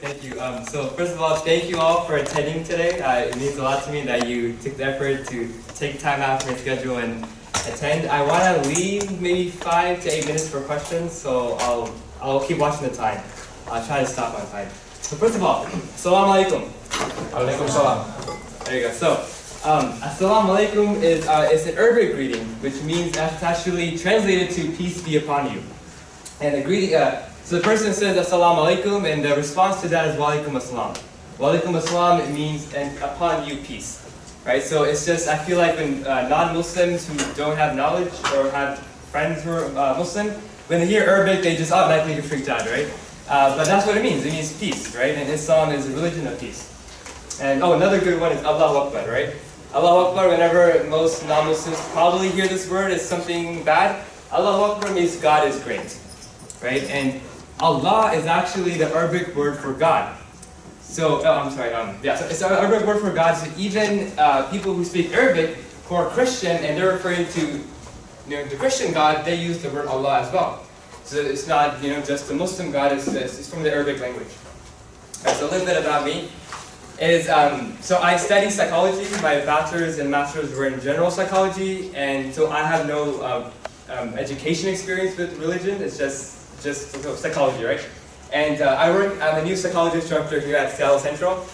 thank you. Um, so first of all, thank you all for attending today. Uh, it means a lot to me that you took the effort to take time out from your schedule and attend. I want to leave maybe five to eight minutes for questions, so I'll, I'll keep watching the time. I'll try to stop on time. So first of all, Assalamu alaikum. Alaikum salam. There you go. So, um, Assalamu alaikum is, uh, is an Arabic greeting, which means it's actually translated to peace be upon you. And the greeting, uh, so the person says Assalamu alaikum, and the response to that is Wa alaikum assalam. Wa alaikum assalam, it means and upon you peace. Right? So it's just, I feel like when uh, non-Muslims who don't have knowledge or have friends who are uh, Muslim, when they hear Arabic, they just automatically get freaked out, right? Uh, but that's what it means. It means peace, right? And Islam is a religion of peace. And oh, another good one is Allahu Akbar, right? Allahu Akbar, whenever most non-Muslims probably hear this word as something bad, Allahu Akbar means God is great, right? And Allah is actually the Arabic word for God. So, oh, I'm sorry, um, yeah, so it's an Arabic word for God, so even uh, people who speak Arabic, who are Christian, and they're referring to you know, the Christian God, they use the word Allah as well. So it's not, you know, just the Muslim God, it's, it's from the Arabic language. Right, so a little bit about me is, um, so I study psychology, my bachelor's and master's were in general psychology, and so I have no uh, um, education experience with religion, it's just just psychology, right? And uh, I work, I'm a new psychology instructor here at Seattle Central.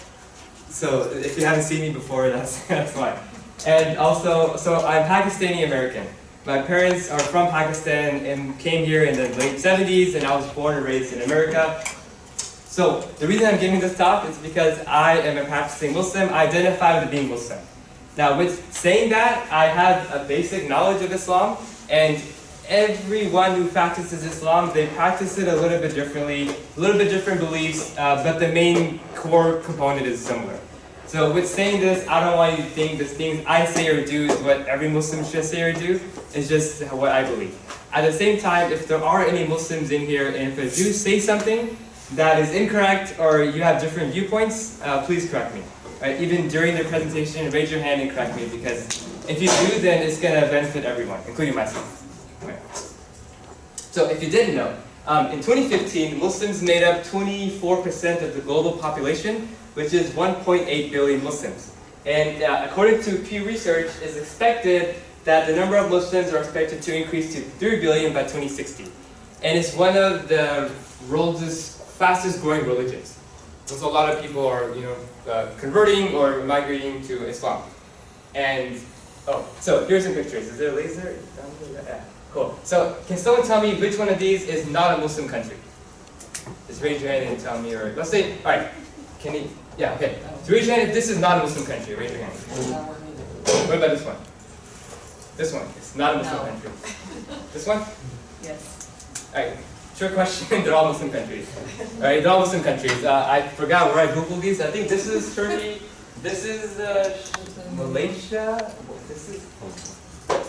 So if you haven't seen me before, that's, that's why. And also, so I'm Pakistani American. My parents are from Pakistan and came here in the late 70s and I was born and raised in America. So the reason I'm giving this talk is because I am a practicing Muslim, I identify with being Muslim. Now with saying that, I have a basic knowledge of Islam and everyone who practices Islam, they practice it a little bit differently, a little bit different beliefs, uh, but the main core component is similar. So with saying this, I don't want you to think the things I say or do is what every Muslim should say or do. It's just what I believe. At the same time, if there are any Muslims in here, and if I do say something that is incorrect or you have different viewpoints, uh, please correct me. Right? Even during the presentation, raise your hand and correct me because if you do, then it's going to benefit everyone, including myself. So if you didn't know, um, in 2015, Muslims made up 24% of the global population, which is 1.8 billion Muslims. And uh, according to Pew Research, it's expected that the number of Muslims are expected to increase to 3 billion by 2060. And it's one of the world's fastest growing religions. So a lot of people are, you know, uh, converting or migrating to Islam. And, oh, so here's some pictures. Is there a laser? Yeah. Cool. So can someone tell me which one of these is not a Muslim country? Just raise your hand and tell me, or let's say, all right, can you, yeah, okay. So raise your hand if this is not a Muslim country, raise your hand. What about this one? This one, it's not a Muslim no. country. This one? Yes. All right, short question, they're all Muslim countries. All right, they're all Muslim countries. Uh, I forgot where I Googled these. I think this is Turkey, this is uh, Malaysia, this is,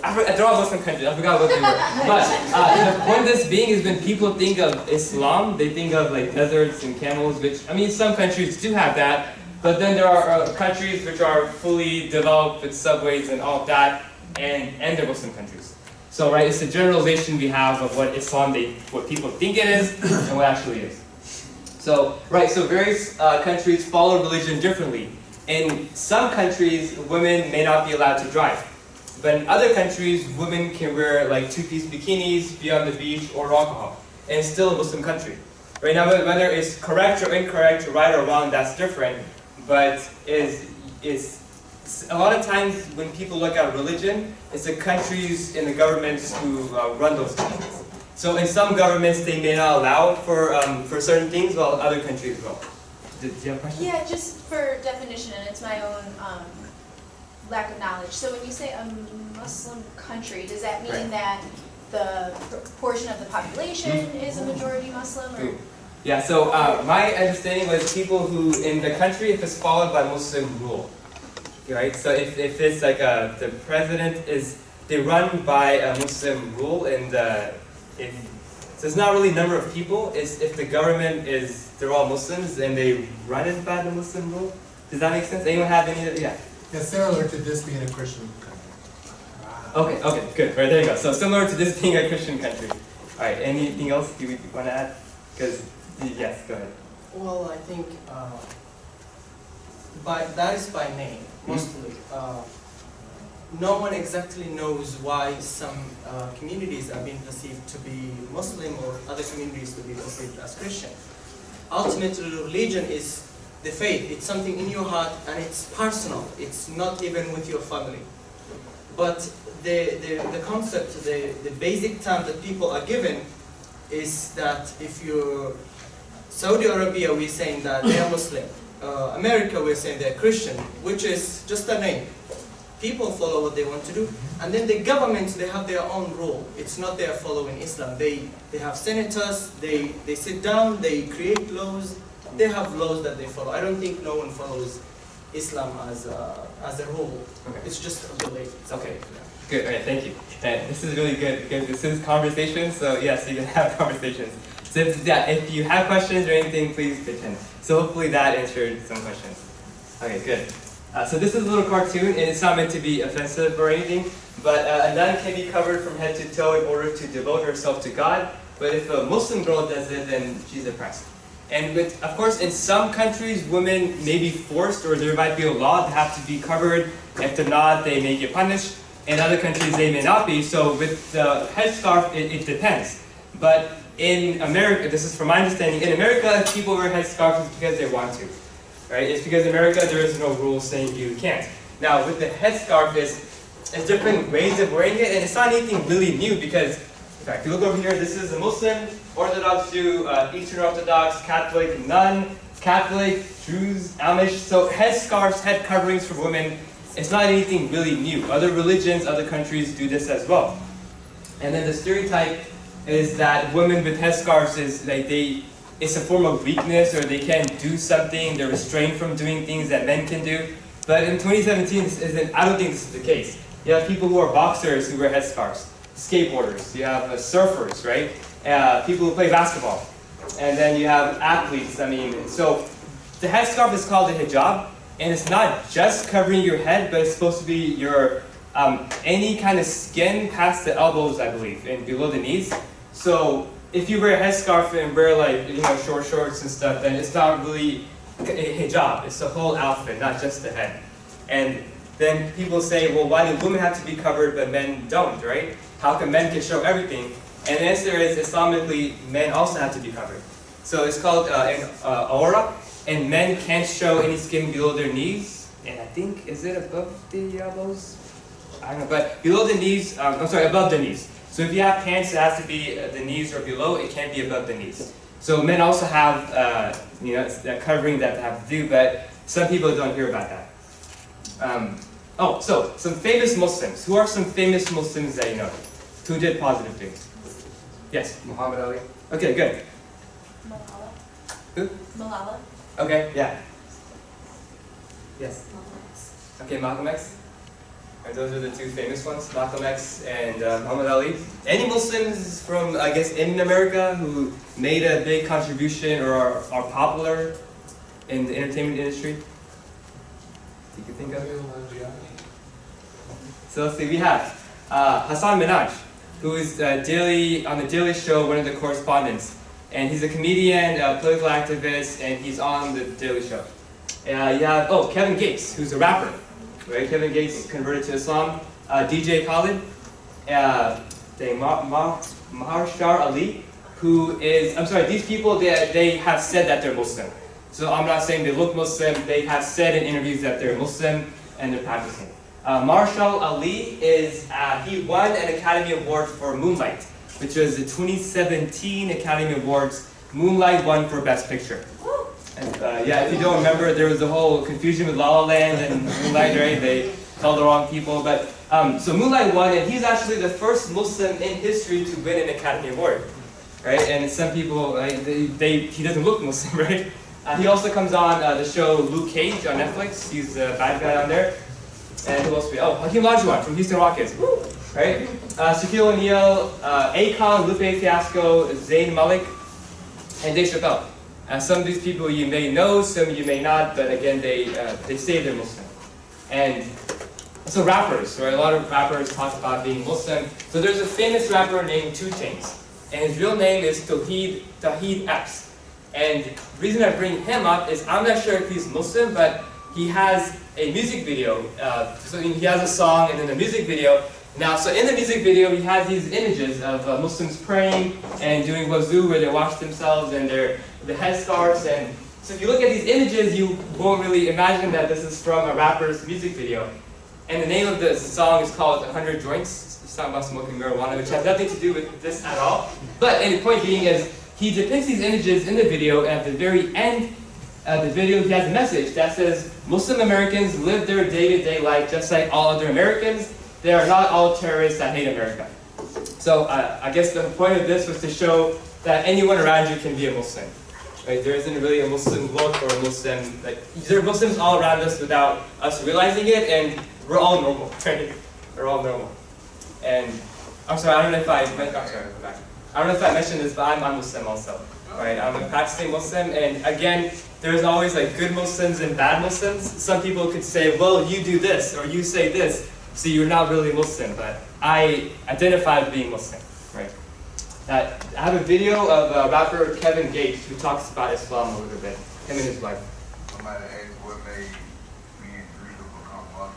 I, they're all Muslim countries. I forgot what they were. But uh, the point of this being is when people think of Islam, they think of like deserts and camels, which, I mean, some countries do have that, but then there are uh, countries which are fully developed with subways and all of that, and, and they're Muslim countries. So, right, it's a generalization we have of what Islam, they, what people think it is, and what actually is. So, right, so various uh, countries follow religion differently. In some countries, women may not be allowed to drive. But in other countries, women can wear like two-piece bikinis, be on the beach, or alcohol. And it's still a Muslim country. Right now, whether it's correct or incorrect, right or wrong, that's different. But is is a lot of times when people look at religion, it's the countries and the governments who uh, run those countries. So in some governments, they may not allow for um, for certain things, while other countries will. Did you have a question? Yeah, just for definition, and it's my own um, lack of knowledge. So when you say a Muslim country, does that mean right. that the portion of the population mm. is a majority Muslim? Or? Yeah, so uh, my understanding was people who, in the country, if it's followed by Muslim rule, right? So if, if it's like a, the president is, they run by a Muslim rule and uh, if, so it's not really number of people, it's if the government is, they're all Muslims and they run it by the Muslim rule. Does that make sense? Anyone have any, yeah? Yeah, similar to this being a Christian country. Okay, okay, good. Right, there you go. So similar to this being a Christian country. All right, anything else you want to add? Because, yes, go ahead. Well, I think uh, by that is by name mostly. Uh, no one exactly knows why some uh, communities are being perceived to be Muslim or other communities to be perceived as Christian. Ultimately, religion is the faith. It's something in your heart and it's personal. It's not even with your family. But the, the, the concept, the, the basic term that people are given is that if you're Saudi Arabia, we're saying that they are Muslim. Uh, America, we're saying they're Christian, which is just a name. People follow what they want to do. And then the governments, they have their own rule. It's not they're following Islam. They, they have senators, they, they sit down, they create laws. They have laws that they follow. I don't think no one follows Islam as a, as a rule. Okay. It's just a belief. Okay. Good. All right. Thank you. And this is really good because this is conversation. So yes, you can have conversations. So if, yeah, if you have questions or anything, please pitch in. So hopefully that answered some questions. Okay. Good. Uh, so this is a little cartoon, and it's not meant to be offensive or anything. But uh, a nun can be covered from head to toe in order to devote herself to God. But if a Muslim girl does it, then she's oppressed. And with, of course, in some countries, women may be forced, or there might be a law to have to be covered. If they're not, they may get punished. In other countries, they may not be. So with the headscarf, it, it depends. But in America, this is from my understanding, in America, people wear headscarves because they want to. Right? It's because in America, there is no rule saying you can't. Now, with the headscarf, is it's different ways of wearing it, and it's not anything really new because, in fact, if you look over here, this is a Muslim, Orthodox Jew, uh, Eastern Orthodox, Catholic, nun, Catholic, Jews, Amish. So headscarves, head coverings for women, it's not anything really new. Other religions, other countries do this as well. And then the stereotype is that women with headscarves is like they, it's a form of weakness or they can't do something, they're restrained from doing things that men can do. But in 2017, this isn't, I don't think this is the case. You have people who are boxers who wear headscarves, skateboarders, you have uh, surfers, right? Uh, people who play basketball. And then you have athletes, I mean, so the headscarf is called a hijab, and it's not just covering your head, but it's supposed to be your, um, any kind of skin past the elbows, I believe, and below the knees. So if you wear a headscarf and wear like, you know, short shorts and stuff, then it's not really a hijab, it's the whole outfit, not just the head. And then people say, well, why do women have to be covered but men don't, right? How can men can show everything? And the answer is, Islamically, men also have to be covered. So it's called uh, an uh, awrah, and men can't show any skin below their knees. And I think, is it above the elbows? I don't know, but below the knees, um, I'm sorry, above the knees. So if you have pants, it has to be uh, the knees or below, it can't be above the knees. So men also have, uh, you know, that covering that they have to do, but some people don't hear about that. Um, oh, so some famous Muslims. Who are some famous Muslims that you know? Who did positive things? Yes. Muhammad Ali. Okay, good. Malala. Who? Malala. Okay, yeah. Yes. Okay, Malcolm X. And those are the two famous ones, Malcolm X and uh, Muhammad Ali. Any Muslims from, I guess, in America who made a big contribution or are, are popular in the entertainment industry? You can think of? So let's see, we have uh, Hasan Minhaj, who is uh, daily on the Daily Show, one of the correspondents, and he's a comedian, a political activist, and he's on the Daily Show. Uh, you have oh Kevin Gates, who's a rapper, right? Kevin Gates converted to Islam. Uh, DJ Khaled, uh, dang, Ma- Ma- Mahershala Ali, who is I'm sorry, these people they they have said that they're Muslim. So I'm not saying they look Muslim. They have said in interviews that they're Muslim and they're practicing. Uh, Marshall Ali is, uh, he won an Academy Award for Moonlight, which was the 2017 Academy Awards. Moonlight won for Best Picture. And, uh, yeah, if you don't remember, there was a whole confusion with La La Land and Moonlight, right? They told the wrong people. But um, so Moonlight won, and he's actually the first Muslim in history to win an Academy Award, right? And some people, like, they, they, he doesn't look Muslim, right? Uh, he also comes on uh, the show Luke Cage on Netflix. He's the bad guy on there. And who else we Oh, Hakeem Olajuwon from Houston Rockets. Right? Uh, Shaquille O'Neal, uh, Akon, Lupe Fiasco, Zayn Malik, and Dave Chappelle. Uh, some of these people you may know, some you may not, but again, they, uh, they say they're Muslim. And so rappers, right? A lot of rappers talk about being Muslim. So there's a famous rapper named Two Chainz, and his real name is Tauheed Tauheed Epps. And the reason I bring him up is I'm not sure if he's Muslim, but he has a music video. Uh, so he has a song and then a music video. Now, so in the music video, he has these images of uh, Muslims praying and doing wuzu where they wash themselves and their the headscarves. And so if you look at these images, you won't really imagine that this is from a rapper's music video. And the name of the song is called 100 Joints. It's talking about smoking marijuana, which has nothing to do with this at all. But the point being is, he depicts these images in the video, and at the very end of the video, he has a message that says, Muslim Americans live their day-to-day life just like all other Americans. They are not all terrorists that hate America. So uh, I guess the point of this was to show that anyone around you can be a Muslim. Right? There isn't really a Muslim look or a Muslim, like, there are Muslims all around us without us realizing it, and we're all normal, right? We're all normal. And I'm sorry, I don't know if I, I'm sorry. I don't know if I mentioned this, but I'm, I'm Muslim also, right? I'm a practicing Muslim, and again, there's always like good Muslims and bad Muslims. Some people could say, well, you do this, or you say this, so you're not really Muslim, but I identify as being Muslim, right? I have a video of uh, rapper Kevin Gates who talks about Islam a little bit, him and his wife. Somebody asked what made me and Dreka become Muslim.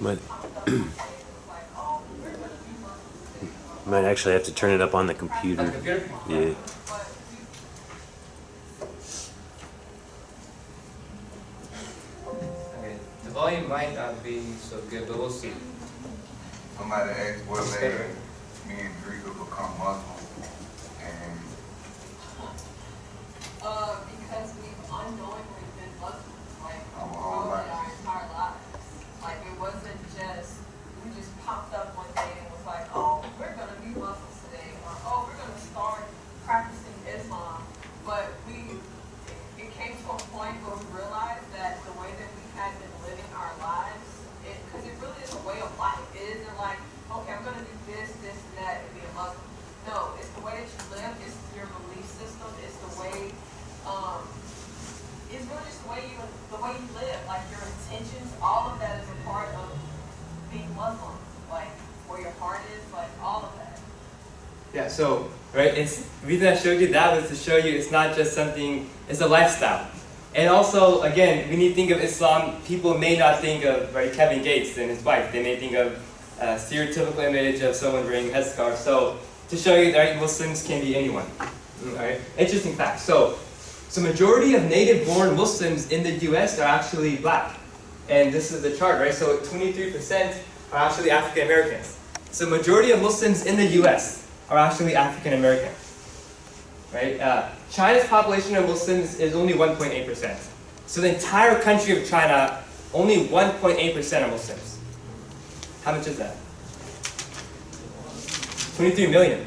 Might, might actually have to turn it up on the On the computer. computer? Yeah. Okay, the volume might not be so good, but we'll see. Somebody asked what It's made me and Dreka become Muslim. And Uh, because we've unknowingly been Muslims, like, Our for whole our lives. entire lives. Like, it wasn't just, we just popped up one day and was like, oh, we're gonna be Muslims today, or, oh, we're gonna start practicing Islam. But we, it, it came to a point where we realized that the way that we had been living our lives, it, cause it really is a way of life. It isn't like, okay, I'm gonna do this, this, and that, and be a Muslim. No, it's the way that you live, it's your belief system, it's the way, um, it's really just the way you, the way you live, like your intentions, all of that is a part of being Muslim. Like, where your heart is, like, all of that. Yeah, so, right, it's, the reason I showed you that was to show you it's not just something, it's a lifestyle. And also, again, when you think of Islam, people may not think of, right, Kevin Gates and his wife. They may think of a stereotypical image of someone wearing a headscarf. So, to show you that Muslims can be anyone. Alright, interesting fact. So, so majority of native-born Muslims in the U.S. are actually black. And this is the chart, right? So 23% are actually African Americans. So majority of Muslims in the U.S. are actually African American. Right? Uh, China's population of Muslims is only 1.8%. So the entire country of China, only 1.8% are Muslims. How much is that? 23 million.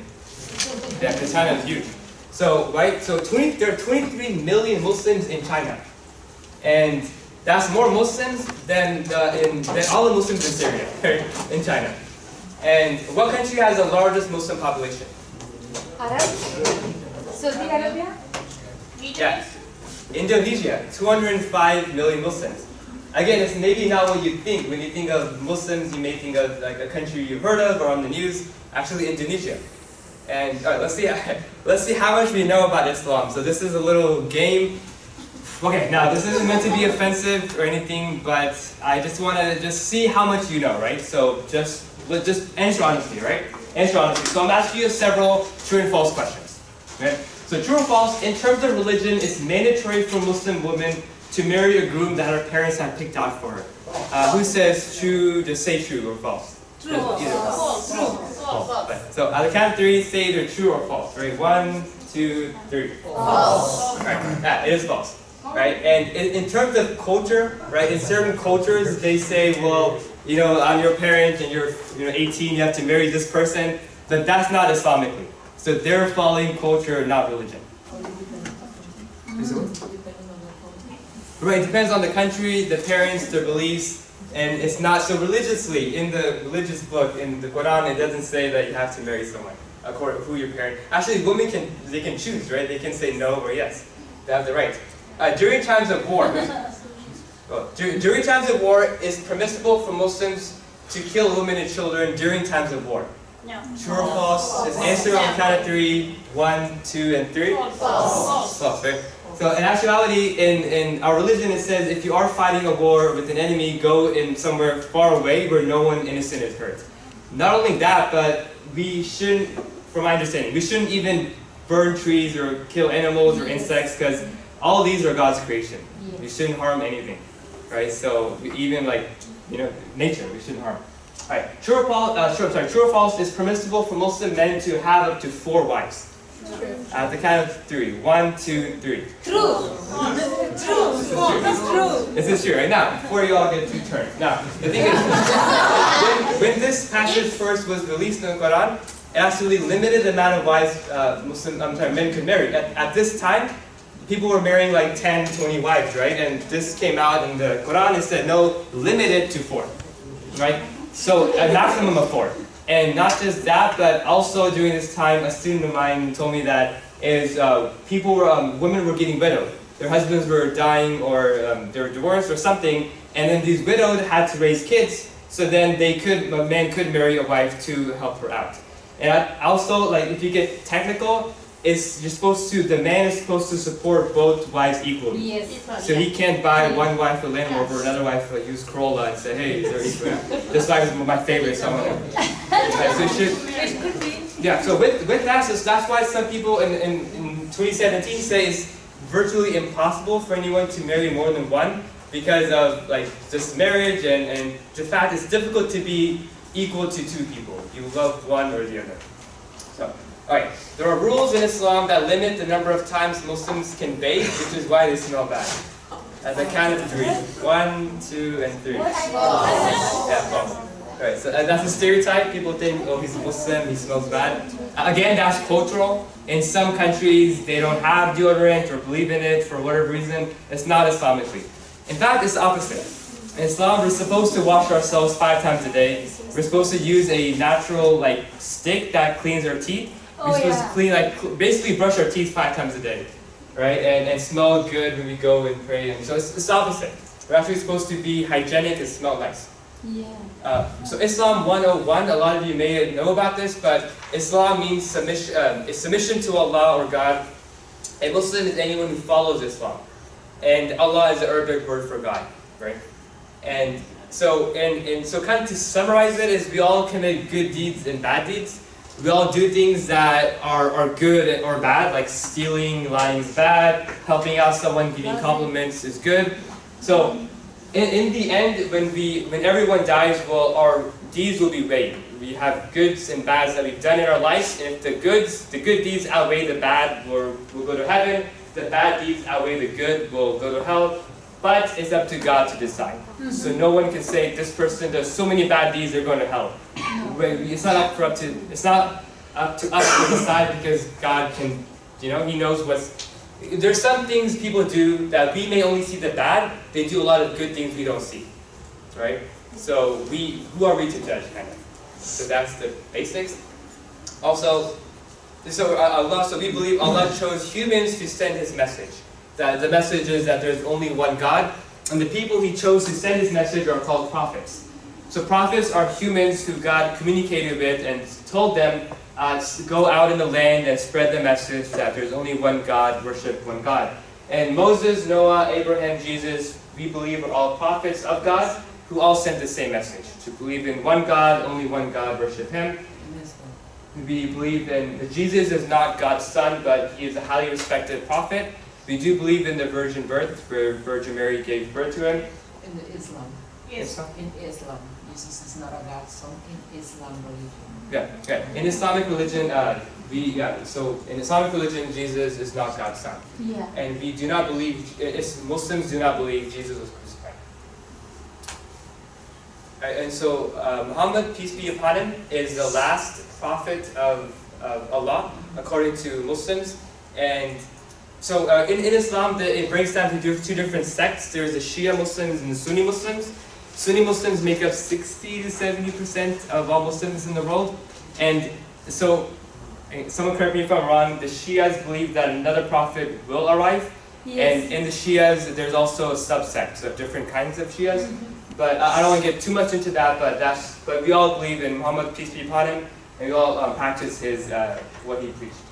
Yeah, because China is huge. So, right, so 20, there are 23 million Muslims in China. And that's more Muslims than, the, in, than all the Muslims in Syria, in China. And what country has the largest Muslim population? Arab? Saudi Arabia? Yeah. Indonesia, 205 million Muslims. Again, it's maybe not what you think. When you think of Muslims, you may think of like a country you've heard of or on the news. Actually, Indonesia. And all right, let's see. Let's see how much we know about Islam. So this is a little game. Okay, now this isn't meant to be offensive or anything, but I just want to just see how much you know, right? So just let just answer honestly, right? Answer honestly. So I'm asking you several true and false questions. Okay? So true or false? In terms of religion, it's mandatory for Muslim women to marry a groom that her parents have picked out for her. Uh, who says true? Just say true or false. True. Either. False. True. Right. So at the count of three, say either true or false. Right? One, two, three. False. Right. Yeah, it is false. Right? And in, in terms of culture, right? In certain cultures, they say, well, you know, I'm your parent and you're, you know, 18, you have to marry this person. But that's not Islamically. So they're following culture, not religion. Right, it depends on the country, the parents, their beliefs, and it's not so religiously in the religious book in the Quran. It doesn't say that you have to marry someone according to who your parent. Actually, women can they can choose, right? They can say no or yes. They have the right. Uh, during times of war, Oh, well, during times of war, it's permissible for Muslims to kill women and children during times of war. No. True or false? Just answer on the count of three. One, two, and three. False. False, right? So in actuality, in, in our religion, it says if you are fighting a war with an enemy, go in somewhere far away where no one innocent is hurt. Not only that, but we shouldn't, from my understanding, we shouldn't even burn trees or kill animals or insects because all these are God's creation. We shouldn't harm anything, right? So even like, you know, nature, we shouldn't harm. All right, true or false? Uh, true, sorry, true or false? Is permissible for Muslim men to have up to four wives? At the count of three. One, two, three. True. True. That's true. This is true, right? Now, before you all get too turned. Now, the thing is, when, when this passage first was released in the Quran, it actually limited the amount of wives uh, Muslim, I'm sorry, men could marry. At, at this time, people were marrying like 10, 20 wives, right? And this came out in the Quran, it said, no, limit it to four, right? So, a maximum of four. And not just that, but also during this time, a student of mine told me that is uh, people were, um, women were getting widowed. Their husbands were dying or um, they were divorced or something, and then these widowed had to raise kids, so then they could, a man could marry a wife to help her out. And also, like, if you get technical, it's, you're supposed to, the man is supposed to support both wives equally. Yes. So he can't buy one wife a Land Rover, another wife a used Corolla, and say, hey, they're equal. This wife is my favorite, so I'm. So should, It could be. yeah, so with, with that, that's why some people in, in, in 2017 say it's virtually impossible for anyone to marry more than one because of like just marriage and, and the fact it's difficult to be equal to two people. You love one or the other. Alright, there are rules in Islam that limit the number of times Muslims can bathe, which is why they smell bad. At the count of three. One, two, and three. Yeah, false. Right, so uh, that's a stereotype. People think, oh, he's a Muslim, he smells bad. Uh, Again, that's cultural. In some countries, they don't have deodorant or believe in it for whatever reason. It's not Islamically. In fact, it's the opposite. In Islam, we're supposed to wash ourselves five times a day. We're supposed to use a natural like stick that cleans our teeth. We're Oh, supposed yeah. to clean like basically brush our teeth five times a day, right? And, and smell good when we go and pray. And so it's, it's the opposite. We're actually supposed to be hygienic and smell nice. Yeah. Uh, so Islam 101, a lot of you may know about this, but Islam means submission, um, is submission to Allah or God. A Muslim is anyone who follows Islam. And Allah is the Arabic word for God, right? And so, and, and so kind of to summarize it is we all commit good deeds and bad deeds. We all do things that are, are good or bad, like stealing, lying is bad, helping out someone, giving compliments is good. So in, in the end, when we when everyone dies, well, our deeds will be weighed. We have goods and bads that we've done in our lives, and if the goods, the good deeds outweigh the bad, we'll, we'll go to heaven. If the bad deeds outweigh the good, we'll go to hell. But it's up to God to decide. So no one can say this person does so many bad deeds, they're going to hell. It's not up for up to it's not up to us to decide because God can, you know, He knows what's there's some things people do that we may only see the bad, they do a lot of good things we don't see. Right? So we who are we to judge kind of? So that's the basics. Also, so uh, Allah, so we believe Allah chose humans to send His message. That the message is that there's only one God, and the people He chose to send His message are called prophets. So prophets are humans who God communicated with and told them uh, go out in the land and spread the message that there's only one God, worship one God. And Moses, Noah, Abraham, Jesus, we believe are all prophets of God who all sent the same message to believe in one God, only one God, worship Him. We believe in Jesus is not God's son, but he is a highly respected prophet. We do believe in the virgin birth, where Virgin Mary gave birth to him. In the Islam. Yes. In Islam. Jesus is not a God, so in Islam religion. Yeah, okay. In Islamic religion, uh, we yeah. So in Islamic religion, Jesus is not God's son, Yeah. and we do not believe. It's, Muslims do not believe Jesus was crucified. And so uh, Muhammad, peace be upon him, is the last prophet of, of Allah according to Muslims, and so uh, in, in Islam, the, it breaks down to do- two different sects. There's the Shia Muslims and the Sunni Muslims. Sunni Muslims make up 60 to 70 percent of all Muslims in the world, and so eh, someone correct me if I'm wrong. The Shias believe that another prophet will arrive, Yes. And in the Shias, there's also subsects of different kinds of Shias. But I I don't want to get too much into that. But that's but we all believe in Muhammad peace be upon him, and we all um, practice his uh, what he preached.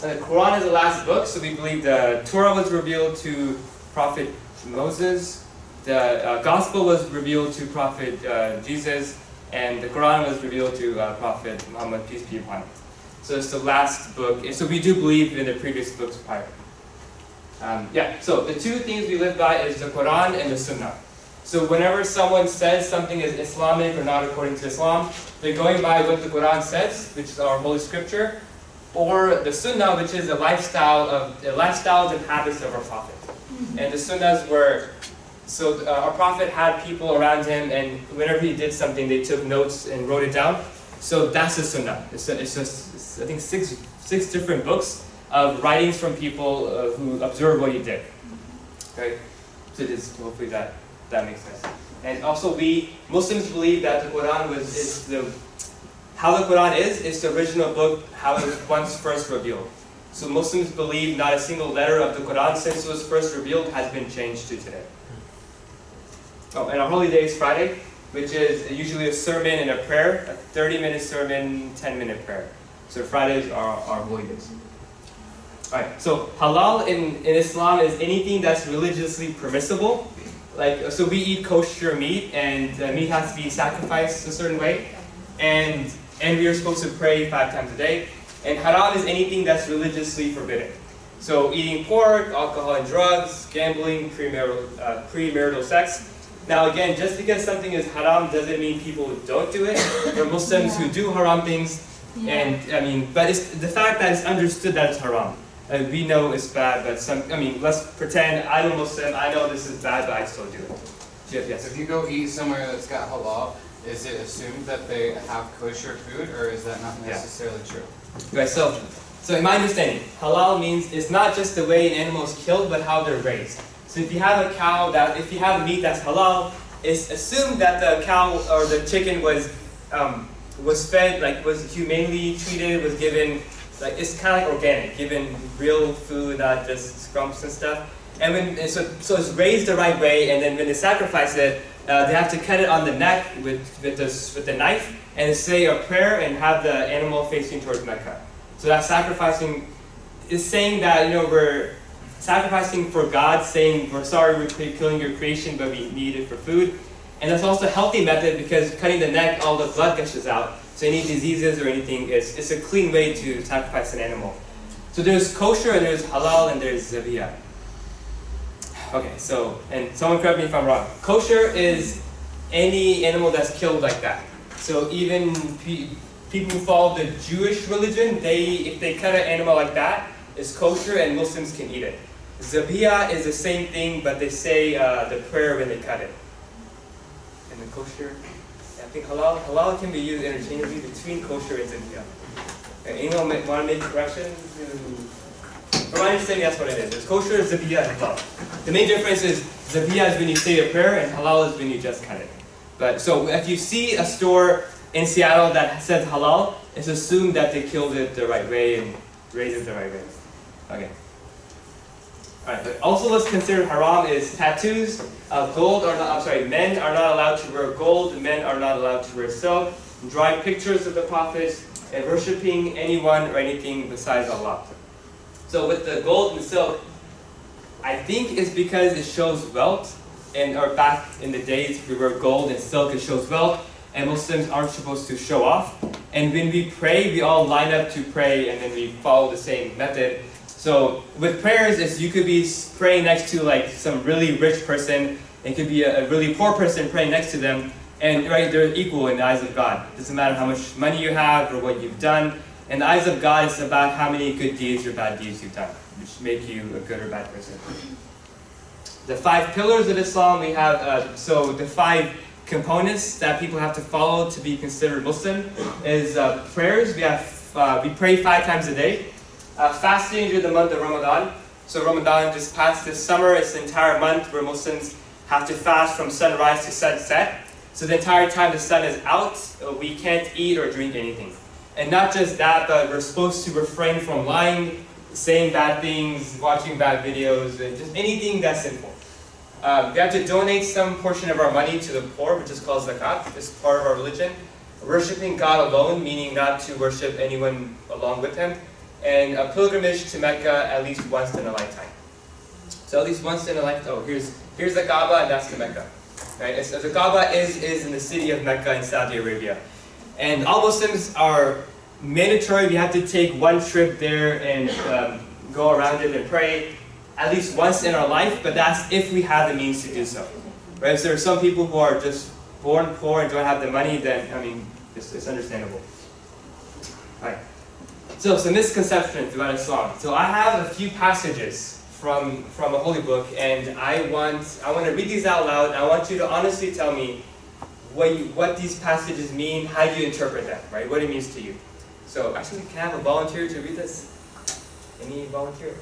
The Quran is the last book, so we believe the Torah was revealed to Prophet Moses, the uh, Gospel was revealed to Prophet uh, Jesus, and the Quran was revealed to uh, Prophet Muhammad peace be upon him. So it's the last book, and so we do believe in the previous books prior. Um, yeah, so the two things we live by is the Quran and the Sunnah. So whenever someone says something is Islamic or not according to Islam, they're going by what the Quran says, which is our holy scripture, or the Sunnah, which is a lifestyle of the lifestyles and habits of our Prophet. And the Sunnahs were, so uh, our Prophet had people around him, and whenever he did something, they took notes and wrote it down. So that's the Sunnah. It's, it's just, it's, I think, six six different books of writings from people uh, who observed what he did. Okay, so this hopefully that that makes sense. And also, we Muslims believe that the Quran was is the how the Quran is it's the original book how it was once first revealed. So Muslims believe not a single letter of the Quran since it was first revealed has been changed to today. Oh, and our holy day is Friday, which is usually a sermon and a prayer, a 30-minute sermon, 10-minute prayer. So Fridays are our holy days. Alright, so halal in, in Islam is anything that's religiously permissible. Like, so we eat kosher meat, and uh, meat has to be sacrificed a certain way, and and we are supposed to pray five times a day. And haram is anything that's religiously forbidden. So eating pork, alcohol and drugs, gambling, premarital, uh, premarital sex. Now again, just because something is haram doesn't mean people don't do it. There are Muslims who do haram things, and I mean, but it's the fact that it's understood that it's haram. Uh, we know it's bad, but some, I mean, let's pretend I'm a Muslim, I know this is bad, but I still do it. Yes, yes. If you go eat somewhere that's got halal, is it assumed that they have kosher food, or is that not Yeah. necessarily true? Right, so, so in my understanding, halal means it's not just the way an animal is killed, but how they're raised. So if you have a cow that, if you have meat that's halal, it's assumed that the cow or the chicken was, um, was fed, like was humanely treated, was given, like it's kind of like organic, given real food, not just scrumps and stuff. And when, and so, so it's raised the right way, and then when they sacrifice it, uh, they have to cut it on the neck with, with, with the knife, and say a prayer and have the animal facing towards Mecca. So that sacrificing is saying that, you know, we're sacrificing for God, saying we're sorry we're killing your creation, but we need it for food. And that's also a healthy method because cutting the neck, all the blood gushes out. So any diseases or anything, it's, it's a clean way to sacrifice an animal. So there's kosher and there's halal and there's zabiyah. Okay, so, and someone correct me if I'm wrong. Kosher is any animal that's killed like that. So even pe- people who follow the Jewish religion, they if they cut an animal like that, it's kosher and Muslims can eat it. Zabiyah is the same thing, but they say uh, the prayer when they cut it. And the kosher, I think halal, halal can be used interchangeably between kosher and zabiyah. And anyone want to make corrections? From my understanding, that's what it is. It's kosher, zabiyah, and halal. The main difference is zabiyah is when you say your prayer, and halal is when you just cut it. But so if you see a store in Seattle that says halal, it's assumed that they killed it the right way and raised it the right way. Okay. Alright, but also let's consider haram is tattoos. Uh, gold are not, I'm sorry, men are not allowed to wear gold, men are not allowed to wear silk, drawing pictures of the prophets, and worshipping anyone or anything besides Allah. So with the gold and silk, I think it's because it shows wealth, and or back in the days we wear gold and silk, it shows wealth, and Muslims aren't supposed to show off. And when we pray, we all line up to pray, and then we follow the same method. So with prayers, is you could be praying next to like some really rich person, it could be a, a really poor person praying next to them, and right, they're equal in the eyes of God. It doesn't matter how much money you have or what you've done. In the eyes of God, it's about how many good deeds or bad deeds you've done, which make you a good or bad person. The five pillars of Islam, we have, uh, so the five components that people have to follow to be considered Muslim is uh, prayers. We have, uh, we pray five times a day. Uh, fasting during the month of Ramadan. So Ramadan just passed this summer. It's the entire month where Muslims have to fast from sunrise to sunset. So the entire time the sun is out, uh, we can't eat or drink anything. And not just that, but we're supposed to refrain from lying, saying bad things, watching bad videos, and just anything that's sinful. Um, we have to donate some portion of our money to the poor, which is called zakat. It's part of our religion. Worshipping God alone, meaning not to worship anyone along with Him. And a pilgrimage to Mecca at least once in a lifetime. So at least once in a lifetime. Oh, here's here's the Kaaba, and that's the Mecca. Right? So the Kaaba is is in the city of Mecca in Saudi Arabia, and all Muslims are mandatory. We have to take one trip there and um, go around it and pray at least once in our life. But that's if we have the means to do so. Right? If there are some people who are just born poor and don't have the money. Then I mean, it's, it's understandable. Right. So some misconceptions about Islam. So I have a few passages from from a holy book, and I want I want to read these out loud. I want you to honestly tell me what you, what these passages mean, how do you interpret them, right? What it means to you. So actually, can I have a volunteer to read this? Any volunteer?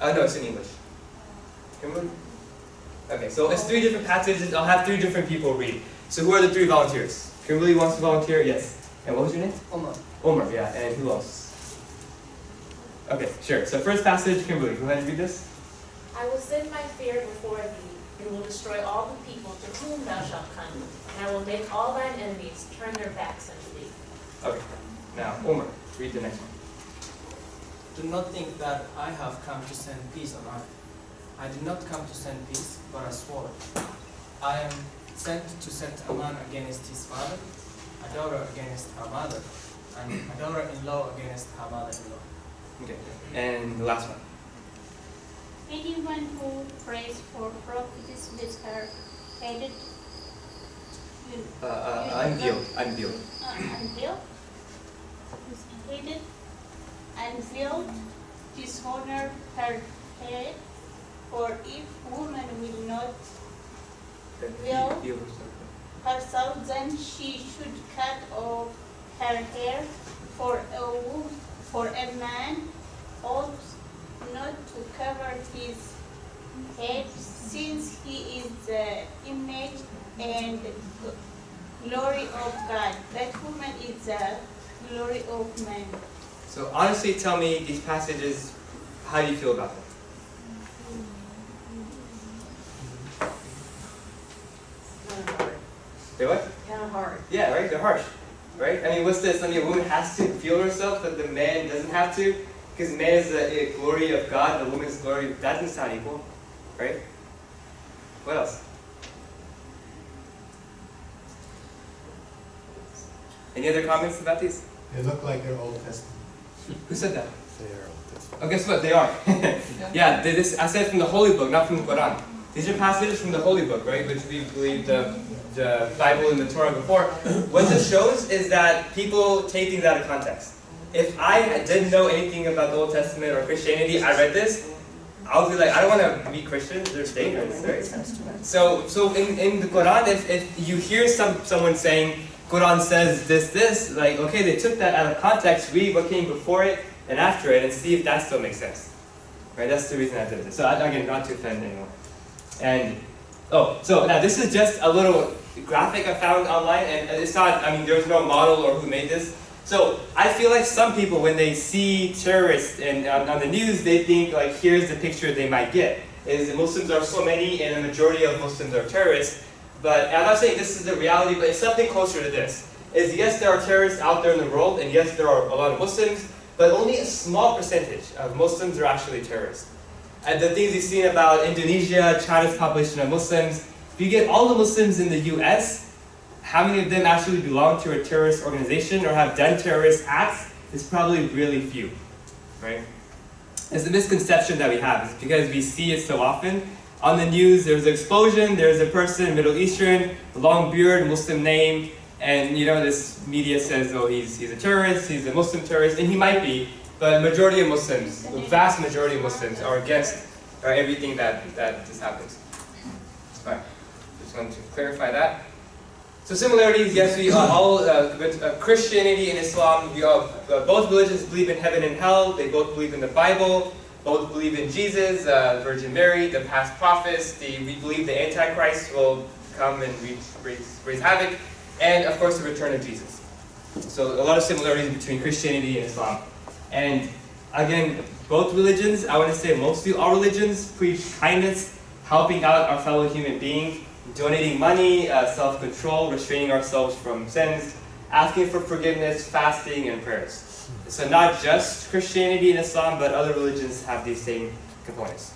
Uh, no, it's in English. Kimberly? Okay, so it's three different passages. I'll have three different people read. So who are the three volunteers? Kimberly wants to volunteer. Yes. And what was your name? Omar. Omar, yeah, and who else? Okay, sure. So first passage, Kimberly, go ahead and read this. I will send my fear before thee, and will destroy all the people to whom thou shalt come, and I will make all thine enemies turn their backs unto thee. Okay. Now, Omar, read the next one. Do not think that I have come to send peace on earth. I did not come to send peace, but a sword. I am sent to set a man against his father, a daughter against her mother, and a daughter-in-law against her mother-in-law. Okay. And the last one. Anyone who prays for prophecies with her headed Uh, uh, unveiled. Unveiled. uh, unveiled, headed, unveiled, dishonor her head, for if woman will not Veil. Herself. then she should cut off her hair, for a for a man ought not to cover his head, since he is the image and glory of God. That woman is the glory of man. So honestly, tell me these passages. How do you feel about them? Kind of hard. They what? Kind of hard. Yeah, right. They're harsh, right? I mean, what's this? I mean, a woman has to feel herself, but the man doesn't have to, because man is the uh, glory of God, the woman's glory. That doesn't sound equal, right? What else? Any other comments about these? They look like they're Old Testament. Who said that? They are Old Testament. Oh, guess what? They are. yeah, they, this I said from the Holy Book, not from the Quran. These are passages from the Holy Book, right? Which we believe the, the Bible and the Torah before. What this shows is that people take things out of context. If I didn't know anything about the Old Testament or Christianity, I read this, I would be like, I don't want to be Christian. They're dangerous, right? So, so in, in the Quran, if, if you hear some someone saying Quran says this, this, like, okay, they took that out of context, read what came before it and after it, and see if that still makes sense. Right? That's the reason I did this. So again, not to offend anyone. And oh, so now this is just a little graphic I found online, and it's not. I mean, there's no model or who made this. So I feel like some people, when they see terrorists and on, on the news, they think like, here's the picture they might get. Is that Muslims are so many, and the majority of Muslims are terrorists. But I'm not saying this is the reality, but it's something closer to this. Is yes, there are terrorists out there in the world, and yes, there are a lot of Muslims, but only a small percentage of Muslims are actually terrorists. And the things you've seen about Indonesia, China's population of Muslims, if you get all the Muslims in the US, how many of them actually belong to a terrorist organization or have done terrorist acts is probably really few, right? It's a misconception that we have. It's because we see it so often. On the news, there's an explosion, there's a person, Middle Eastern, long beard, Muslim name, and you know, this media says, oh, he's, he's a terrorist, he's a Muslim terrorist, and he might be, but majority of Muslims, the vast majority of Muslims are against uh, everything that, that this happens. Alright, just want to clarify that. So similarities, yes, we are all, uh, with, uh, Christianity and Islam, we all, uh, both religions believe in heaven and hell, they both believe in the Bible, both believe in Jesus, uh, Virgin Mary, the past prophets, the, we believe the Antichrist will come and raise, raise, havoc, and of course the return of Jesus. So a lot of similarities between Christianity and Islam. And again, both religions, I want to say mostly all religions, preach kindness, helping out our fellow human being, donating money, uh, self-control, restraining ourselves from sins, asking for forgiveness, fasting, and prayers. So not just Christianity and Islam, but other religions have these same components.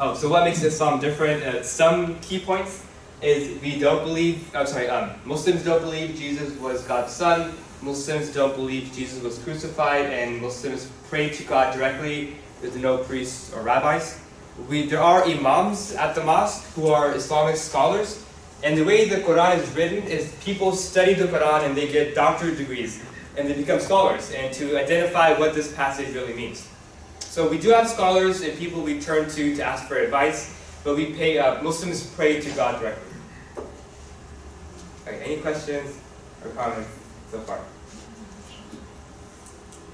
Oh, so what makes Islam different? Uh, some key points is we don't believe, I'm sorry, um, Muslims don't believe Jesus was God's son, Muslims don't believe Jesus was crucified, and Muslims pray to God directly with no priests or rabbis. We, there are imams at the mosque who are Islamic scholars, and the way the Quran is written is people study the Quran and they get doctorate degrees, and they become scholars, and to identify what this passage really means. So we do have scholars and people we turn to to ask for advice, but we pay, uh, Muslims pray to God directly. Okay, any questions or comments so far?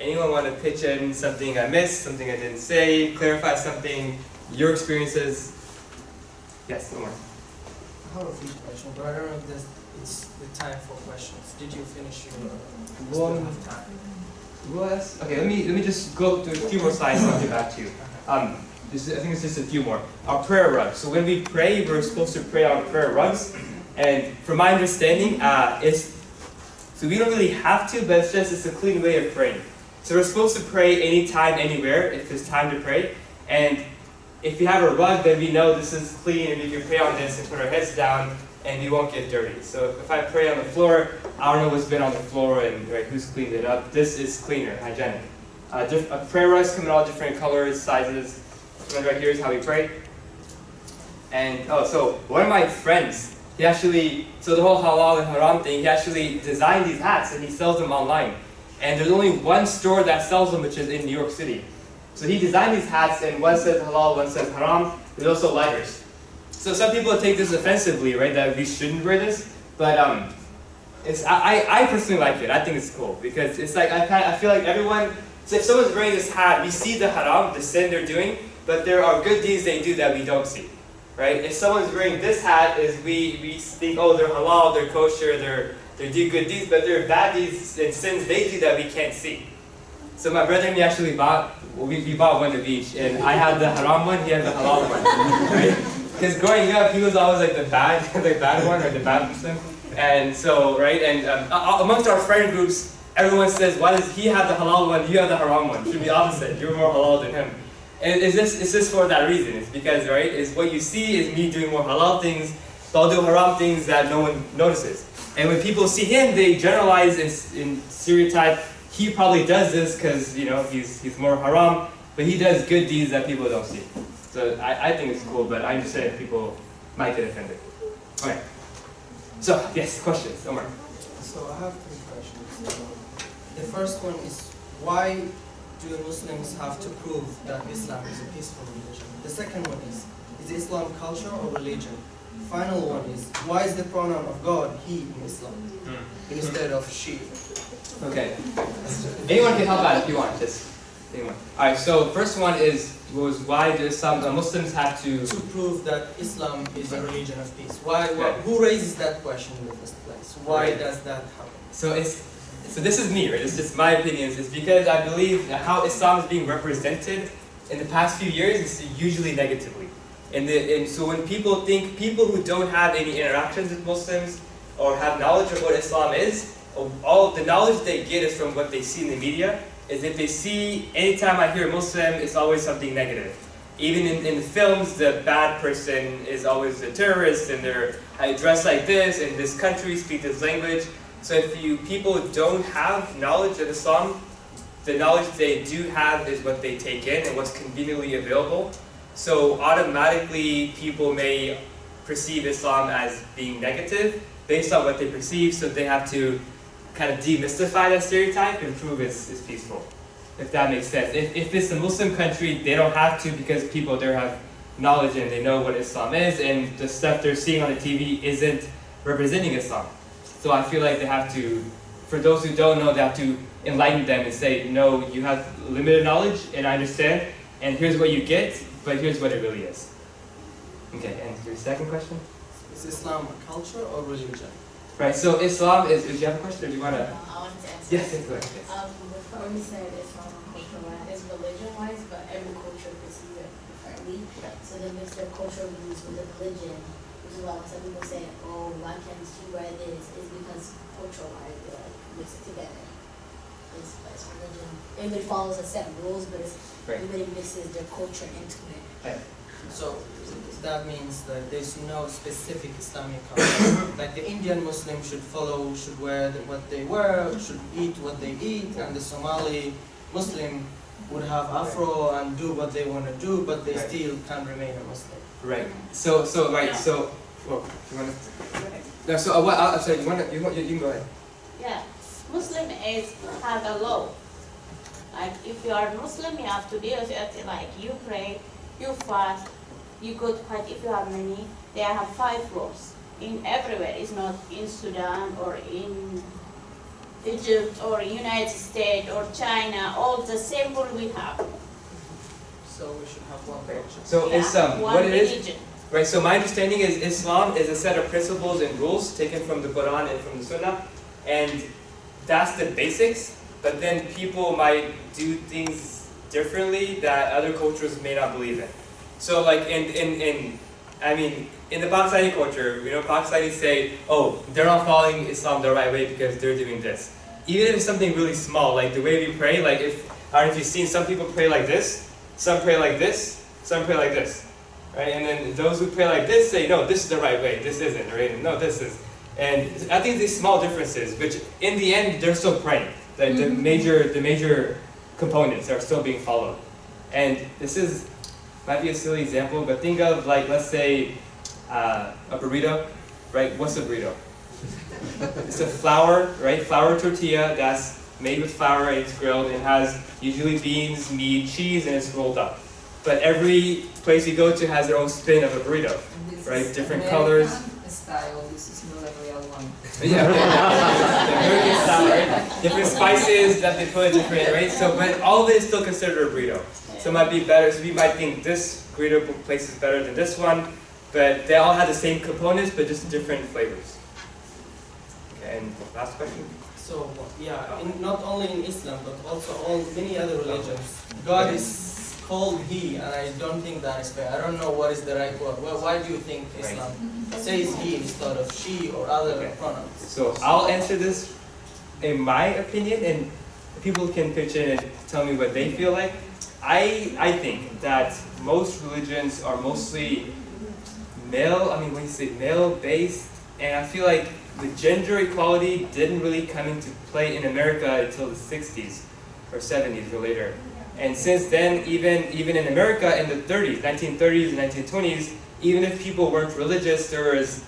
Anyone want to pitch in something I missed, something I didn't say, clarify something, your experiences? Yes, Omar. I have a few questions, but I don't know if this, it's the time for questions. Did you finish your, One- have time? Was okay. Let me let me just go to a few more slides and I'll get back to you. Um, this, I think it's just a few more. Our prayer rugs. So when we pray, we're supposed to pray on prayer rugs, and from my understanding, uh, it's so we don't really have to, but it's just it's a clean way of praying. So we're supposed to pray anytime, anywhere, if it's time to pray. And if you have a rug, then we know this is clean, and we can pray on this and put our heads down, and we won't get dirty. So if I pray on the floor, I don't know what's been on the floor and right, who's cleaned it up. This is cleaner, hygienic. Uh, uh, prayer rugs come in all different colors, sizes. One right here is how we pray. And oh, so one of my friends, he actually, so the whole halal and haram thing, he actually designed these hats and he sells them online. And there's only one store that sells them, which is in New York City. So he designed these hats, and one says halal, one says haram. There's also lighters. So some people take this offensively, right? That we shouldn't wear this, but um, it's I, I personally like it. I think it's cool because it's like I kind I feel like everyone. So if someone's wearing this hat, we see the haram, the sin they're doing, but there are good deeds they do that we don't see, right? If someone's wearing this hat, is we we think oh they're halal, they're kosher, they're they do good deeds, but there are bad deeds and sins they do that we can't see. So my brother and me actually bought we, we bought one of each, and I had the haram one, he had the halal one, right? Because growing up, he was always like the bad, the bad one or the bad Muslim, and so right, and um, amongst our friend groups, everyone says, why does he have the halal one, you have the haram one? Should be opposite. You're more halal than him. And it's just it's just for that reason. It's because right, is what you see is me doing more halal things, so I'll do haram things that no one notices. And when people see him, they generalize and, and stereotype. He probably does this because you know he's he's more haram, but he does good deeds that people don't see. So I, I think it's cool, but I understand people might get offended. Okay. So yes, questions, Omar. So I have three questions. The first one is why do Muslims have to prove that Islam is a peaceful religion? The second one is, is Islam culture or religion? Final one is, why is the pronoun of God he in Islam hmm. instead of she? Okay. Anyone can help out if you want. Just anyone. All right. So first one is was why do some uh, Muslims have to? To prove that Islam is a religion of peace. Why, why Okay. who raises that question in the first place? Why Right. does that happen? So it's so this is me, right? It's just my opinions. It's because I believe how Islam is being represented in the past few years is usually negatively. And, the, and so when people think people who don't have any interactions with Muslims or have knowledge of what Islam is, all the knowledge they get is from what they see in the media. Is if they see anytime I hear Muslim, it's always something negative. Even in, in the films, the bad person is always the terrorist, and they're dressed like this in this country, speak this language. So if you people don't have knowledge of Islam, the knowledge they do have is what they take in and what's conveniently available. So automatically people may perceive Islam as being negative based on what they perceive, so they have to kind of demystify that stereotype and prove it's, it's peaceful. If that makes sense. If, if it's a Muslim country, they don't have to because people there have knowledge and they know what Islam is and the stuff they're seeing on the TV isn't representing Islam. So I feel like they have to, for those who don't know, they have to enlighten them and say, no, you have limited knowledge and I understand, and here's what you get, but here's what it really is. Okay, and your second question? Is Islam a culture or religion? Right, so Islam is, do you have a question or do you want to? I want wanted to ask. Yes, yes, go ahead, yes. Um, before we said Islam culture wise, it's religion wise, but every culture perceives it differently. So they mix their cultural views with the religion, which is why some people say, oh, why can't she wear this? It's because cultural wise, they like mix it together. It's, it's religion. Everybody follows a set of rules, but it's, Right. everybody mixes their culture into it. Right. So that means that there's no specific Islamic culture. like the Indian Muslim should follow, should wear the, what they wear, should eat what they eat, and the Somali Muslim would have afro and do what they want to do, but they Right. still can remain a Muslim. Right. So so right. So well, you wanna? No. So uh, what? Uh, sorry. You wanna? You want? You, you can go ahead. Yeah, Muslim is have a law. Like if you are Muslim, you have to do it like you pray, you fast, you go to Hajj if you have money. They have five laws in everywhere. It's not in Sudan or in Egypt or United States or China. All the same rule we have. So we should have one religion. So Yeah, it's um one what it is. religion. Right. So my understanding is Islam is a set of principles and rules taken from the Quran and from the Sunnah, and that's the basics. But then people might do things differently that other cultures may not believe in. So like in in in I mean in the Pakistani culture, you know, Pakistanis say, oh, they're not following Islam the right way because they're doing this. Even if it's something really small, like the way we pray, like if I don't know if you've seen some people pray like this, some pray like this, some pray like this. Right? And then those who pray like this say, no, this is the right way, this isn't, right? No, this is. And I think these small differences, which in the end they're still praying. The, the major the major components are still being followed. And this is might be a silly example, but think of like let's say uh, a burrito, right? What's a burrito? it's a flour, right? Flour tortilla that's made with flour and it's grilled. It has usually beans, meat, cheese, and it's rolled up. But every place you go to has their own spin of a burrito. Right, different American colors. Style, this is not a real one. Yeah, the American style, right? Different spices that they put in different, right? So, but all of it is still considered a burrito. So it might be better. So we might think this burrito place is better than this one, but they all have the same components, but just different flavors. Okay, and last question. So yeah, in, not only in Islam but also all many other religions, God is called He, and I don't think that is fair. I don't know what is the right word. Well, why do you think Islam says He instead of she or other Okay. pronouns? So I'll answer this in my opinion, and people can pitch in and tell me what they feel like. I I think that most religions are mostly male. I mean, when you say male based, and I feel like the gender equality didn't really come into play in America until the 60s or 70s or later. And since then, even even in America in the 30s, 1930s and 1920s, even if people weren't religious, there was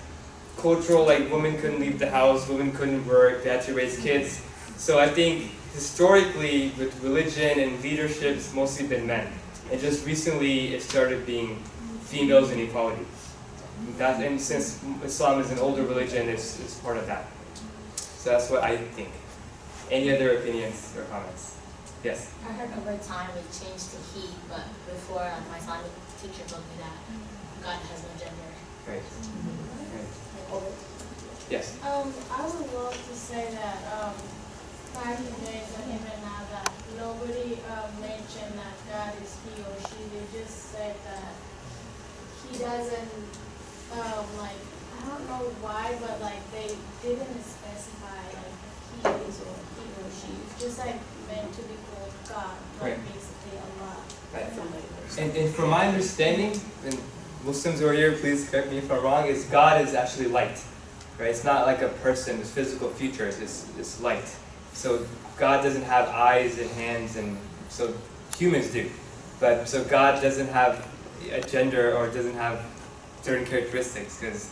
cultural, like women couldn't leave the house, women couldn't work, they had to raise kids. So I think historically with religion and leadership, it's mostly been men. And just recently it started being females and equality. That, and since Islam is an older religion, it's, it's part of that. So that's what I think. Any other opinions or comments? Yes? I heard over time it changed to he, but before uh, my Islamic teacher told me that God has no gender. Right. right. Like, over Yes? Um, I would love to say that, um, in days and even now that nobody, uh, mentioned that God is he or she, they just said that he doesn't, um, like, I don't know why, but like, they didn't specify like he is or he or she, it's just like meant to be called God, like Right. basically Allah. Right. And, and from my understanding, and Muslims who are here, please correct me if I'm wrong, is God is actually light. Right? It's not like a person with physical features, it's, it's light. So God doesn't have eyes and hands and so humans do. But so God doesn't have a gender or doesn't have certain characteristics because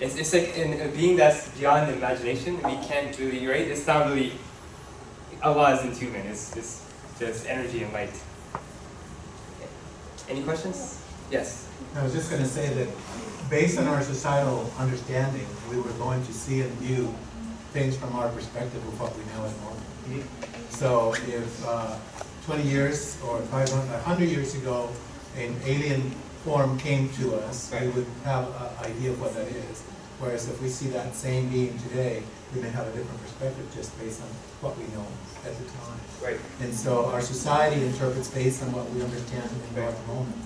it's, it's like in a being that's beyond imagination, we can't really, right? It's not really, Allah isn't human, it's, it's just energy and light. Any questions? Yes. I was just gonna say that, based on our societal understanding, we were going to see and view things from our perspective of what we know as normal. So if uh, twenty years or 500, 100 years ago, an alien form came to us, we would have an idea of what that is. Whereas if we see that same being today, we may have a different perspective just based on what we know at the time. Right. And so our society interprets based on what we understand at the moment.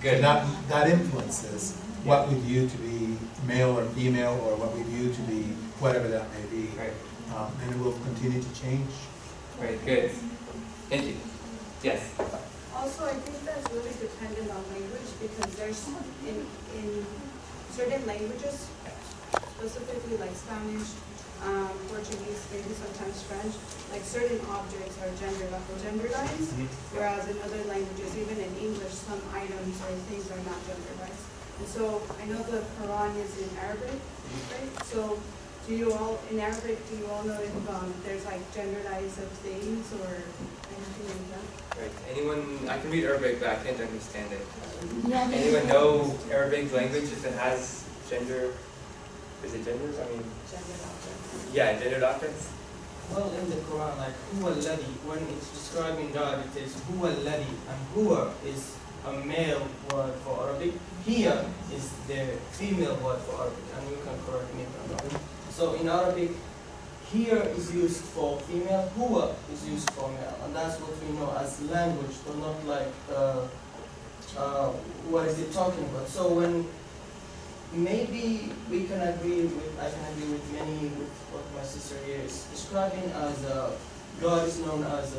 Good. And that, that influences what we view to be male or female, or what we view to be whatever that may be. Right. Um, and it will continue to change. Right, good. Thank you. Yes. Also, I think that's really dependent on language because there's in, in certain languages, specifically like Spanish, um, Portuguese, maybe sometimes French, like certain objects are gendered gender, genderized, whereas in other languages, even in English, some items or things are not genderized. And so I know the Quran is in Arabic, right? So do you all, in Arabic, do you all know if um, there's like genderized of things or anything like that? Right. Anyone, I can read Arabic, but I can't understand it. Yeah, they- Anyone know Arabic language if it has gender? Is it genders? I mean, gender doctrines. yeah, gendered objects. Well, in the Quran, like huwa alladhi, when it's describing God, it says huwa alladhi, and huwa is a male word for Arabic. Hiya is the female word for Arabic, and you can correct me if I'm wrong. So in Arabic, hiya is used for female, huwa is used for male, and that's what we know as language, but not like uh, uh, what is it talking about. So when maybe we can agree with, I can agree with many with what my sister here is describing as uh, God is known as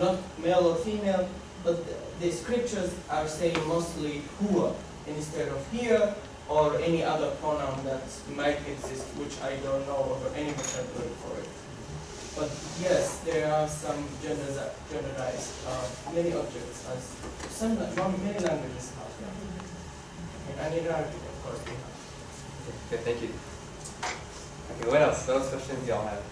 not male or female, but the, scriptures are saying mostly huwa instead of hiya or any other pronoun that might exist, which I don't know of any vocabulary for it. But yes, there are some genders, genderized, uh, many objects as some, many languages have. And in Arabic, of course, we have. Okay, thank you. Okay, what else? What else questions y'all have?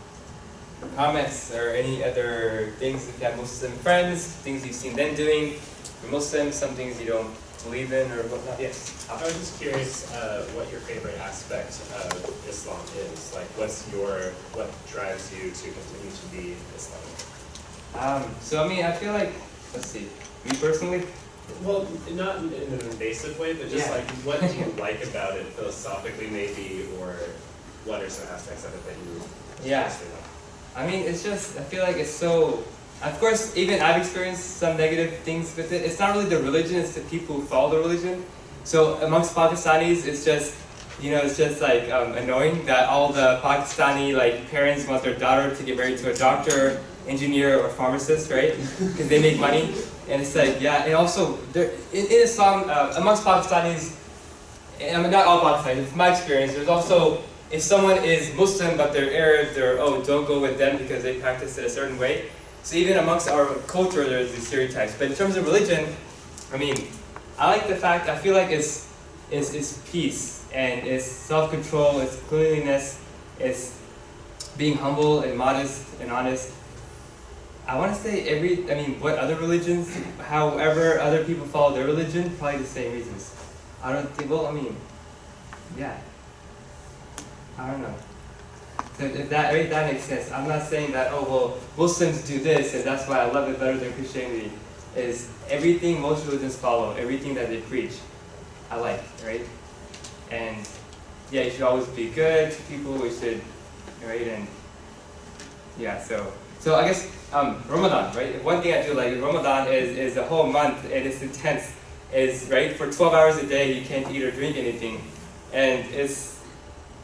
Comments or any other things if you have Muslim friends, things you've seen them doing, you're Muslim, some things you don't believe in or whatnot? Yes. I was just curious uh, what your favorite aspect of Islam is. Like, what's your, what drives you to continue to be Islamic? Um, so I mean, I feel like, let's see, me personally, Well, not in an invasive way, but just Yeah. like, what do you like about it philosophically, maybe, or what are some aspects of it that you Yeah. especially like? I mean, it's just, I feel like it's so, of course, even I've experienced some negative things with it. It's not really the religion, it's the people who follow the religion. So amongst Pakistanis, it's just, you know, it's just like um, annoying that all the Pakistani like parents want their daughter to get married to a doctor, engineer, or pharmacist, right? Because they make money. And it's like, yeah, and also, there, in, in Islam, uh, amongst Pakistanis, I mean, not all Pakistanis, it's my experience, there's also, if someone is Muslim but they're Arab, they're, oh, don't go with them because they practice it a certain way. So even amongst our culture, there's these stereotypes. But in terms of religion, I mean, I like the fact, I feel like it's, it's, it's peace, and it's self-control, it's cleanliness, it's being humble and modest and honest. I want to say every, I mean, what other religions, however other people follow their religion, probably the same reasons. I don't think, well, I mean, yeah. I don't know. If that, if that makes sense. I'm not saying that, oh, well, Muslims do this and that's why I love it better than Christianity. Is everything most religions follow, everything that they preach, I like, right? And yeah, you should always be good to people, we should, right? And yeah, so, so I guess um, Ramadan, right? One thing I do like Ramadan is, is a whole month and it's intense. Is right for 12 hours a day you can't eat or drink anything, and it's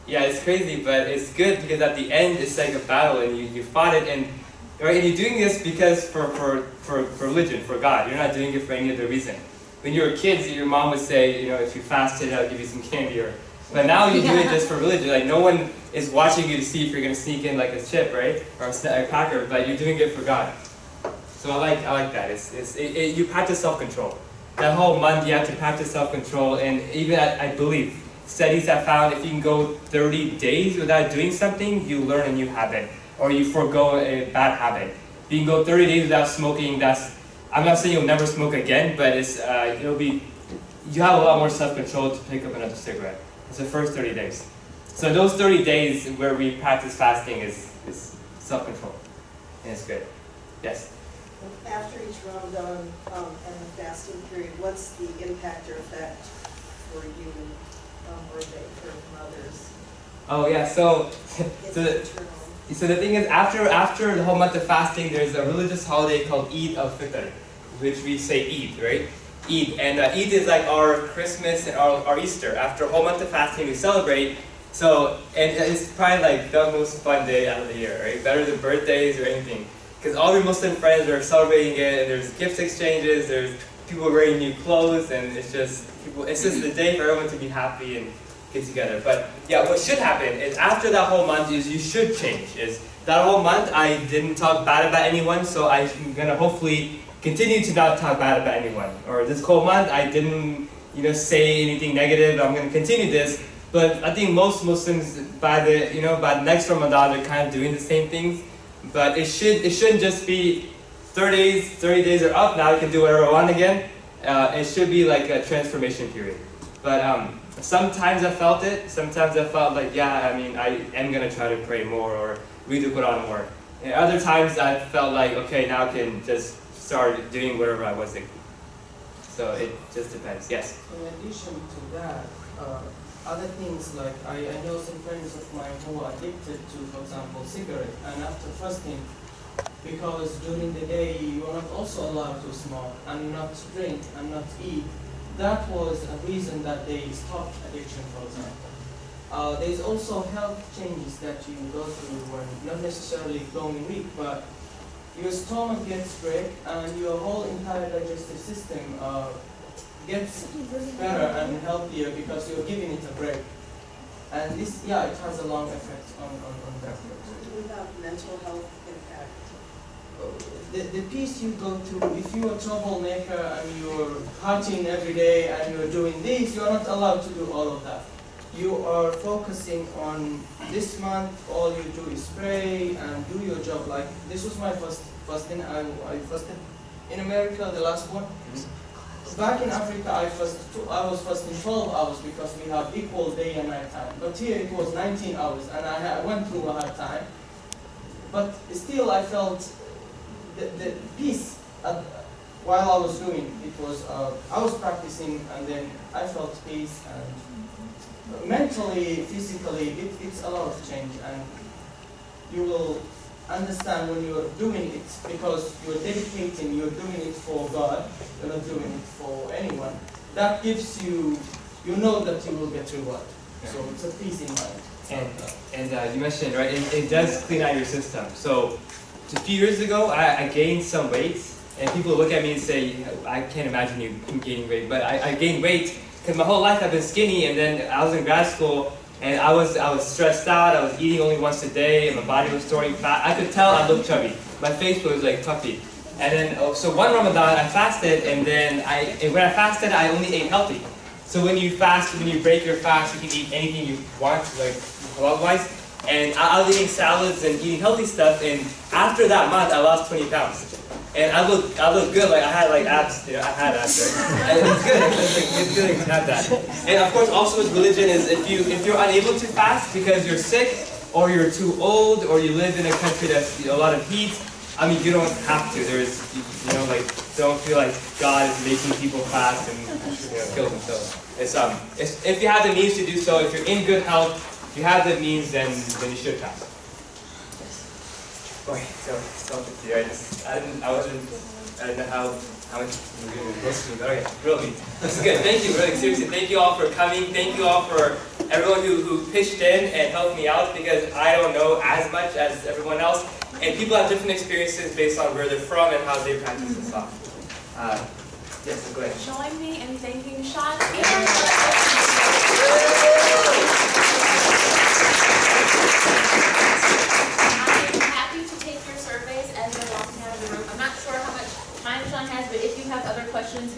yeah it's crazy, but it's good because at the end it's like a battle and you, you fought it and right and you're doing this because for, for, for, for religion for God. You're not doing it for any other reason. When you were kids, your mom would say you know if you fasted I'll give you some candy or but now you do it just for religion. Like no one is watching you to see if you're gonna sneak in like a chip, right, or a, cracker, but you're doing it for God. So I like I like that. It's, it's it, it, you practice self control. That whole month you have to practice self control, and even I believe studies have found if you can go 30 days without doing something, you learn a new habit, or you forego a bad habit. If you can go 30 days without smoking, that's I'm not saying you'll never smoke again, but it's uh, it'll be you have a lot more self control to pick up another cigarette. It's the first 30 days. So those 30 days where we practice fasting is, is self control, and it's good. Yes. After each Ramadan um, and the fasting period, what's the impact or effect for you um, or they, for mothers Oh yeah, so so the, so the thing is after after the whole month of fasting, there's a religious holiday called Eid al-Fitr, which we say Eid, right? Eid, and uh, Eid is like our Christmas and our, our Easter. After a whole month of fasting, we celebrate. So and it's probably like the most fun day out of the year, right? Better than birthdays or anything, because all your Muslim friends are celebrating it, and there's gift exchanges, there's people wearing new clothes, and it's just people. It's just the day for everyone to be happy and get together. But yeah, what should happen is after that whole month is you should change. Is that whole month I didn't talk bad about anyone, so I'm gonna hopefully continue to not talk bad about anyone. Or this whole month I didn't, you know, say anything negative. I'm gonna continue this. But I think most Muslims by the you know by next Ramadan they're kind of doing the same things. But it should it shouldn't just be 30 days 30 days are up now I can do whatever I want again. Uh, it should be like a transformation period. But um, sometimes I felt it. Sometimes I felt like, yeah, I mean, I am gonna try to pray more or read the Quran more. And other times I felt like, okay, now I can just start doing whatever I was thinking. So it just depends. Yes. In addition to that, uh, other things like I, I know some friends of mine who are addicted to, for example, cigarette, and after fasting, because during the day you are not also allowed to smoke and not drink and not eat, that was a reason that they stopped addiction, for example. Uh, there's also health changes that you go through when not necessarily going weak, but your stomach gets break and your whole entire digestive system uh, gets better and healthier because you're giving it a break. And this, yeah, it has a long effect on, on, on that. What about mental health? The, the peace you go through, if you're a troublemaker and you're partying every day and you're doing this, you're not allowed to do all of that. You are focusing on this month, all you do is pray and do your job. Like, this was my first fasting, I, I fasted in America, the last one. Back in Africa, I, fast, I was fasting 12 hours because we have equal day and night time. But here it was 19 hours and I, I went through a hard time. But still I felt the, the peace at, while I was doing it was uh, I was practicing and then I felt peace and mentally, physically, it, it's a lot of change and you will understand when you're doing it because you're dedicating, you're doing it for God, you're not doing it for anyone. That gives you, you know that you will get reward. So it's a peace in mind. And, and uh, you mentioned, right, it, it does clean out your system. So a few years ago, I, I gained some weight, and people look at me and say, I can't imagine you gaining weight, but I, I gained weight because my whole life I've been skinny, and then I was in grad school, and I was, I was stressed out, I was eating only once a day, and my body was storing fat. I could tell I looked chubby. My face was like puffy. And then, oh, so one Ramadan, I fasted, and then I, and when I fasted, I only ate healthy. So when you fast, when you break your fast, you can eat anything you want, like halal-wise. And I, was eating salads and eating healthy stuff, and after that month, I lost 20 pounds. And I look, I look good. Like I had like abs. You know, I had abs. Right? And it's good. It's, like, it's good to have that. And of course, also with religion is if you if you're unable to fast because you're sick or you're too old or you live in a country that's you know, a lot of heat. I mean, you don't have to. There's you know like don't feel like God is making people fast and you know, kill themselves. It's um it's, if you have the means to do so, if you're in good health, if you have the means, then then you should fast. Okay, so stop it here. I just I didn't I wasn't I didn't know how how much you were going to listen to me, but okay, really. This is good. Thank you, really seriously. Thank you all for coming. Thank you all for everyone who, who pitched in and helped me out because I don't know as much as everyone else. And people have different experiences based on where they're from and how they practice Islam. Uh, yes, go ahead. Join me in thanking Sean I'm happy to take your surveys as they're walking out of the room. I'm not sure how much time Sean has, but if you have other questions,